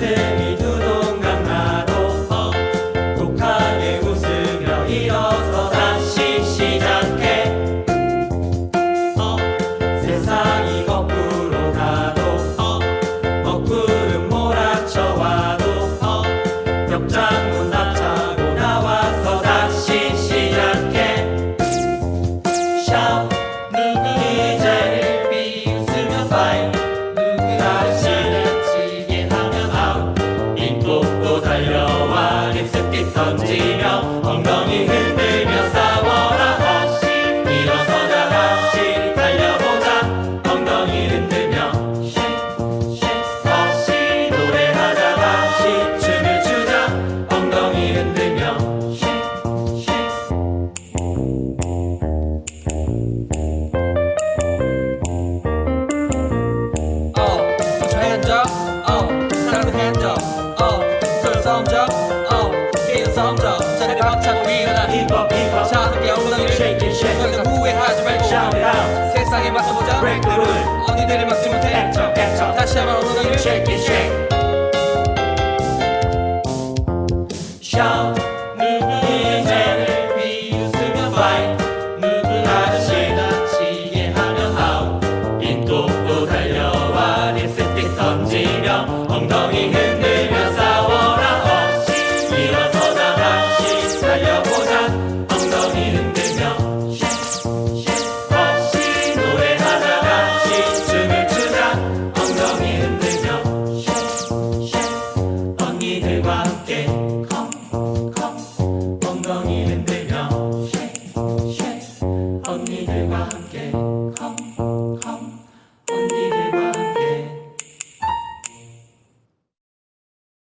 said 던지며 엉덩이 하차도 일어나 힙합 힙합 자 함께 엉덩이를 shake and shake 더 이상 후회하지 말고 shout out 세상에 맞서보자 break the rule 언니들이 막지 못해 act up act up 다시 한번 엉덩이를 shake and shake shout 이제를 비웃으며 fight 엉덩이